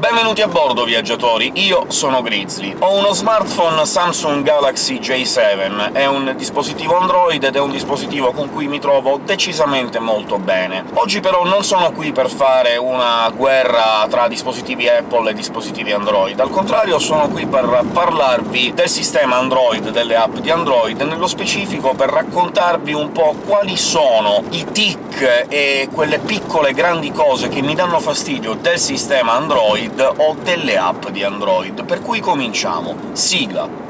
Benvenuti a bordo, viaggiatori! Io sono Grizzly. Ho uno smartphone Samsung Galaxy J7, è un dispositivo Android ed è un dispositivo con cui mi trovo decisamente molto bene. Oggi però non sono qui per fare una guerra tra dispositivi Apple e dispositivi Android, al contrario sono qui per parlarvi del sistema Android, delle app di Android, nello specifico per raccontarvi un po' quali sono i tic e quelle piccole grandi cose che mi danno fastidio del sistema Android Android o delle app di Android, per cui cominciamo. Sigla!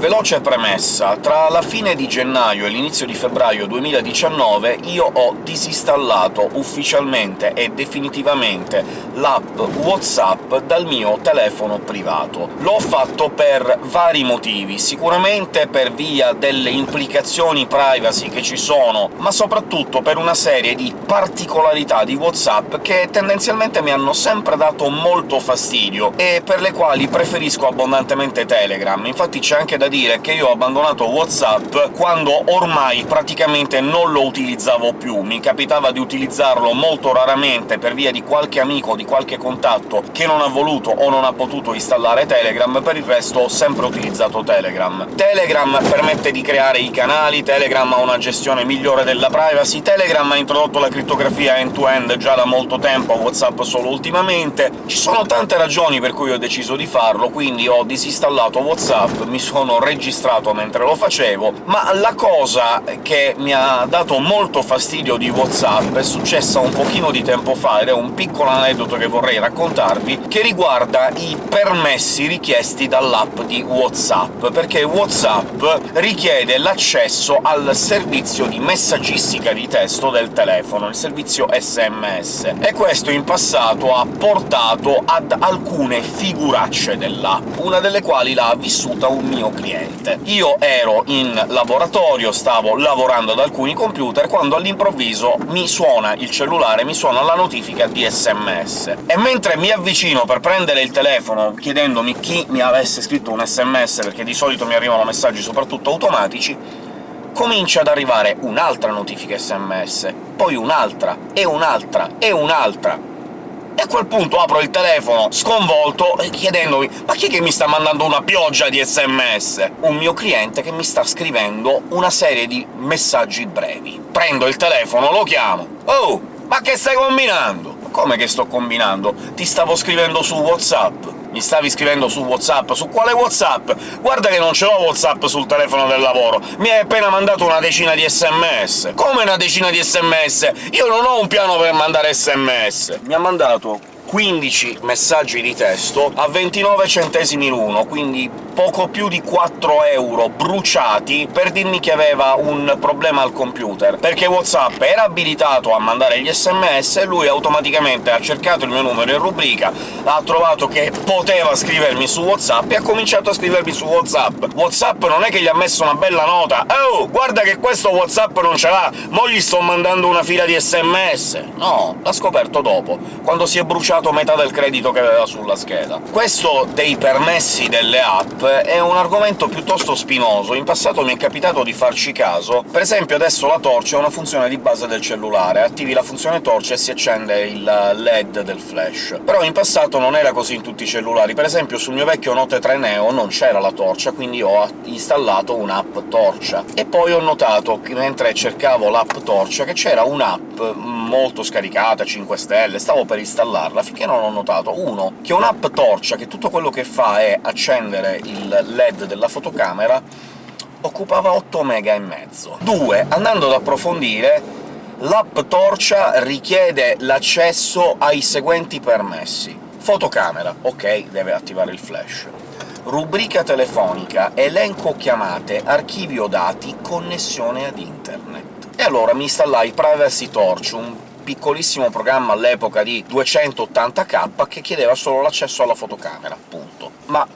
Veloce premessa. Tra la fine di gennaio e l'inizio di febbraio 2019 io ho disinstallato ufficialmente e definitivamente l'app WhatsApp dal mio telefono privato. L'ho fatto per vari motivi, sicuramente per via delle implicazioni privacy che ci sono, ma soprattutto per una serie di particolarità di WhatsApp che tendenzialmente mi hanno sempre dato molto fastidio, e per le quali preferisco abbondantemente Telegram. Infatti c'è anche da dire che io ho abbandonato WhatsApp quando ormai praticamente non lo utilizzavo più, mi capitava di utilizzarlo molto raramente per via di qualche amico, di qualche contatto che non ha voluto o non ha potuto installare Telegram, per il resto ho sempre utilizzato Telegram. Telegram permette di creare i canali, Telegram ha una gestione migliore della privacy, Telegram ha introdotto la crittografia end-to-end -end già da molto tempo, WhatsApp solo ultimamente. Ci sono tante ragioni per cui ho deciso di farlo, quindi ho disinstallato WhatsApp, mi sono registrato mentre lo facevo, ma la cosa che mi ha dato molto fastidio di WhatsApp è successa un pochino di tempo fa, ed è un piccolo aneddoto che vorrei raccontarvi, che riguarda i permessi richiesti dall'app di WhatsApp, perché WhatsApp richiede l'accesso al servizio di messaggistica di testo del telefono, il servizio SMS, e questo in passato ha portato ad alcune figuracce dell'app, una delle quali l'ha vissuta un mio cliente cliente. Io ero in laboratorio, stavo lavorando ad alcuni computer, quando all'improvviso mi suona il cellulare, mi suona la notifica di SMS. E mentre mi avvicino per prendere il telefono chiedendomi chi mi avesse scritto un SMS, perché di solito mi arrivano messaggi soprattutto automatici, comincia ad arrivare un'altra notifica SMS, poi un'altra, e un'altra, e un'altra e a quel punto apro il telefono, sconvolto, chiedendomi «Ma chi è che mi sta mandando una pioggia di sms?» Un mio cliente che mi sta scrivendo una serie di messaggi brevi. Prendo il telefono, lo chiamo. «Oh, ma che stai combinando?» «Come che sto combinando? Ti stavo scrivendo su WhatsApp!» Mi stavi scrivendo su WhatsApp? Su quale WhatsApp? Guarda che non ce l'ho WhatsApp sul telefono del lavoro! Mi hai appena mandato una decina di sms! Come una decina di sms? Io non ho un piano per mandare sms! Mi ha mandato 15 messaggi di testo a 29 centesimi l'uno, quindi poco più di 4 euro bruciati per dirmi che aveva un problema al computer, perché WhatsApp era abilitato a mandare gli sms e lui automaticamente ha cercato il mio numero in rubrica, ha trovato che poteva scrivermi su WhatsApp e ha cominciato a scrivermi su WhatsApp. WhatsApp non è che gli ha messo una bella nota «Oh, guarda che questo WhatsApp non ce l'ha, mo gli sto mandando una fila di sms!» No, l'ha scoperto dopo, quando si è bruciato metà del credito che aveva sulla scheda. Questo dei permessi delle app è un argomento piuttosto spinoso, in passato mi è capitato di farci caso. Per esempio adesso la torcia è una funzione di base del cellulare, attivi la funzione torcia e si accende il LED del flash. Però in passato non era così in tutti i cellulari, per esempio sul mio vecchio Note 3 Neo non c'era la torcia, quindi ho installato un'app torcia. E poi ho notato, mentre cercavo l'app torcia, che c'era un'app molto scaricata, 5 stelle, stavo per installarla, finché non ho notato, uno, che un'app torcia, che tutto quello che fa è accendere il LED della fotocamera, occupava 8 mega e mezzo. Due, andando ad approfondire, l'app torcia richiede l'accesso ai seguenti permessi. Fotocamera, ok, deve attivare il flash. Rubrica telefonica, elenco chiamate, archivio dati, connessione ad internet. E allora mi installai Privacy Torch, un piccolissimo programma all'epoca di 280k che chiedeva solo l'accesso alla fotocamera, punto. Ma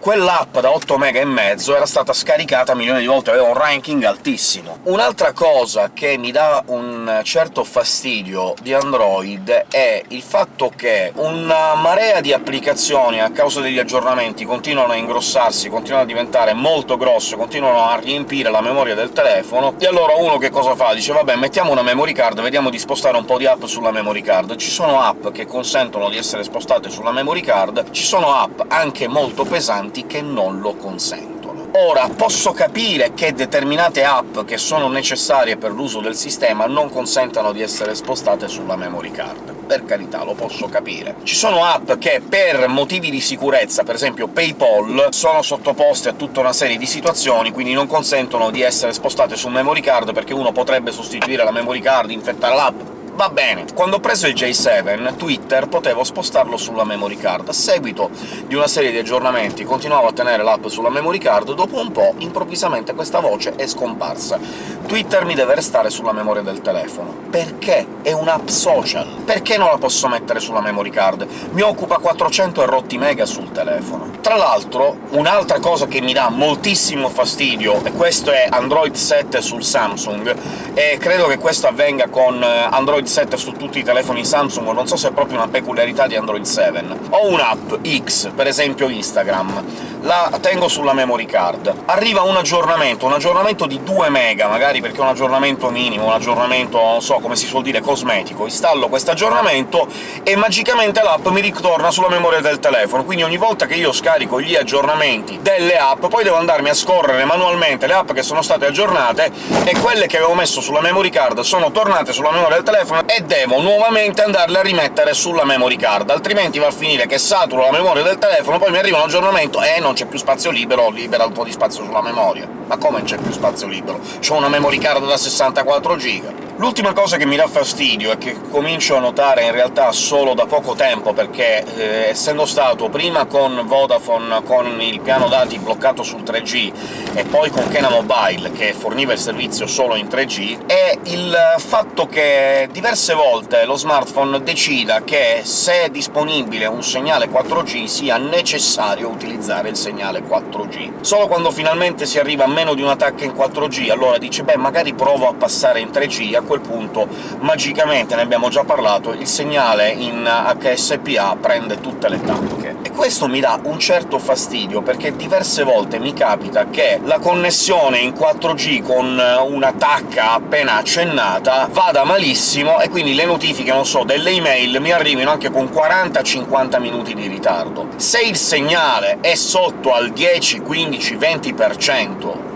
quell'app da 8 mega e mezzo era stata scaricata milioni di volte, aveva un ranking altissimo. Un'altra cosa che mi dà un certo fastidio di Android è il fatto che una marea di applicazioni, a causa degli aggiornamenti, continuano a ingrossarsi, continuano a diventare molto grosse, continuano a riempire la memoria del telefono, e allora uno che cosa fa? Dice «vabbè, mettiamo una memory card, vediamo di spostare un po' di app sulla memory card». Ci sono app che consentono di essere spostate sulla memory card, ci sono app anche molto pesanti che non lo consentono. Ora, posso capire che determinate app che sono necessarie per l'uso del sistema non consentano di essere spostate sulla memory card. Per carità, lo posso capire. Ci sono app che per motivi di sicurezza, per esempio PayPal, sono sottoposte a tutta una serie di situazioni, quindi non consentono di essere spostate su memory card, perché uno potrebbe sostituire la memory card, infettare l'app, Va bene, quando ho preso il J7, Twitter potevo spostarlo sulla memory card. A seguito di una serie di aggiornamenti continuavo a tenere l'app sulla memory card, dopo un po' improvvisamente questa voce è scomparsa. Twitter mi deve restare sulla memoria del telefono. Perché? È un'app social. Perché non la posso mettere sulla memory card? Mi occupa 400 e rotti mega sul telefono. Tra l'altro, un'altra cosa che mi dà moltissimo fastidio, e questo è Android 7 sul Samsung, e credo che questo avvenga con eh, Android 7 su tutti i telefoni Samsung, non so se è proprio una peculiarità di Android 7. Ho un'app X, per esempio Instagram, la tengo sulla memory card. Arriva un aggiornamento, un aggiornamento di 2 mega, magari perché è un aggiornamento minimo, un aggiornamento, non so, come si suol dire, cosmetico. Installo questo aggiornamento e magicamente l'app mi ritorna sulla memoria del telefono, quindi ogni volta che io scarico gli aggiornamenti delle app, poi devo andarmi a scorrere manualmente le app che sono state aggiornate, e quelle che avevo messo sulla memory card sono tornate sulla memoria del telefono e devo nuovamente andarle a rimettere sulla memory card, altrimenti va a finire che saturo la memoria del telefono, poi mi arriva un aggiornamento e non c'è più spazio libero, libera un po' di spazio sulla memoria. Ma come c'è più spazio libero? C'ho una memory card da 64 giga! L'ultima cosa che mi dà fastidio, e che comincio a notare in realtà solo da poco tempo, perché eh, essendo stato prima con Vodafone con il piano dati bloccato sul 3G, e poi con Kena Mobile, che forniva il servizio solo in 3G, è il fatto che diverse volte lo smartphone decida che, se è disponibile un segnale 4G, sia necessario utilizzare il segnale 4G. Solo quando finalmente si arriva a meno di una tacca in 4G, allora dice «beh, magari provo a passare in 3G», quel punto magicamente, ne abbiamo già parlato, il segnale in HSPA prende tutte le tacche. E questo mi dà un certo fastidio, perché diverse volte mi capita che la connessione in 4G con una tacca appena accennata vada malissimo, e quindi le notifiche, non so, delle email mi arrivino anche con 40-50 minuti di ritardo. Se il segnale è sotto al 10, 15, 20%,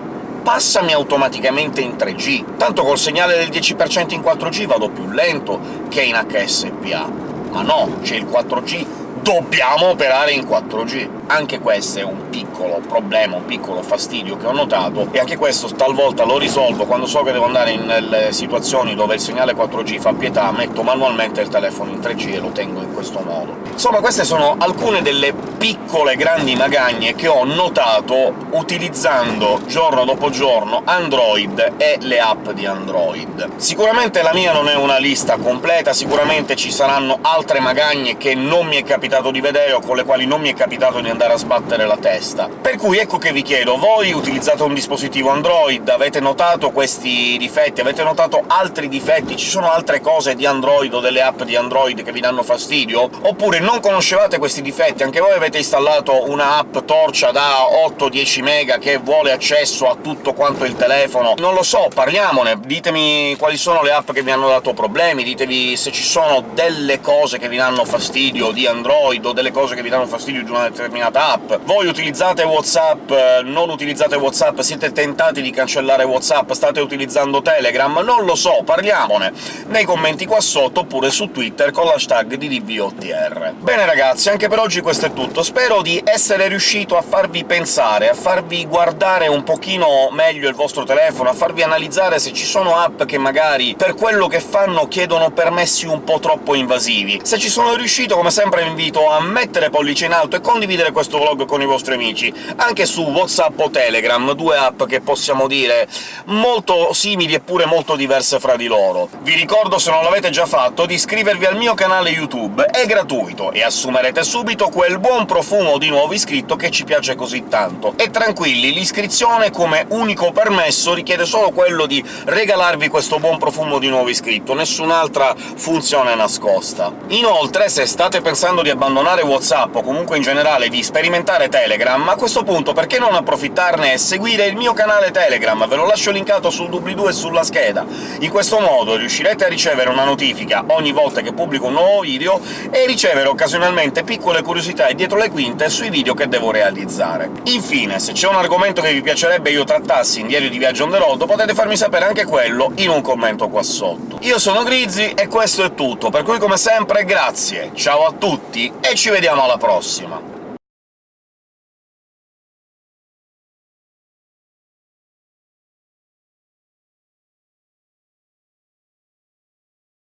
passami automaticamente in 3G. Tanto col segnale del 10% in 4G vado più lento che in HSPA. Ma no, c'è il 4G, dobbiamo operare in 4G. Anche questo è un piccolo problema, un piccolo fastidio che ho notato, e anche questo talvolta lo risolvo quando so che devo andare in situazioni dove il segnale 4G fa pietà, metto manualmente il telefono in 3G e lo tengo in questo modo. Insomma, queste sono alcune delle piccole grandi magagne che ho notato utilizzando giorno dopo giorno Android e le app di Android. Sicuramente la mia non è una lista completa, sicuramente ci saranno altre magagne che non mi è capitato di vedere o con le quali non mi è capitato di andare a sbattere la testa. Per cui ecco che vi chiedo, voi utilizzate un dispositivo Android, avete notato questi difetti, avete notato altri difetti, ci sono altre cose di Android o delle app di Android che vi danno fastidio? Oppure non conoscevate questi difetti, anche voi avete installato una app torcia da 8-10 mega che vuole accesso a tutto quanto il telefono? Non lo so, parliamone, ditemi quali sono le app che vi hanno dato problemi, ditevi se ci sono delle cose che vi danno fastidio di Android o delle cose che vi danno fastidio di una determinata determinata app. Voi utilizzate WhatsApp, non utilizzate WhatsApp, siete tentati di cancellare WhatsApp, state utilizzando Telegram? Non lo so, parliamone nei commenti qua sotto, oppure su Twitter con l'hashtag di DVOTR. Bene ragazzi, anche per oggi questo è tutto. Spero di essere riuscito a farvi pensare, a farvi guardare un pochino meglio il vostro telefono, a farvi analizzare se ci sono app che magari per quello che fanno chiedono permessi un po' troppo invasivi. Se ci sono riuscito, come sempre vi invito a mettere pollice in alto e condividere questo vlog con i vostri amici, anche su WhatsApp o Telegram, due app che possiamo dire molto simili eppure molto diverse fra di loro. Vi ricordo, se non l'avete già fatto, di iscrivervi al mio canale YouTube, è gratuito, e assumerete subito quel buon profumo di nuovo iscritto che ci piace così tanto. E tranquilli, l'iscrizione come unico permesso richiede solo quello di regalarvi questo buon profumo di nuovo iscritto, nessun'altra funzione nascosta. Inoltre, se state pensando di abbandonare WhatsApp, o comunque in generale di sperimentare Telegram, a questo punto perché non approfittarne e seguire il mio canale Telegram? Ve lo lascio linkato sul doobly-doo e sulla scheda. In questo modo riuscirete a ricevere una notifica ogni volta che pubblico un nuovo video e ricevere occasionalmente piccole curiosità e dietro le quinte sui video che devo realizzare. Infine, se c'è un argomento che vi piacerebbe io trattassi in Diario di Viaggio on the road, potete farmi sapere anche quello in un commento qua sotto. Io sono Grizzy e questo è tutto, per cui come sempre grazie, ciao a tutti e ci vediamo alla prossima!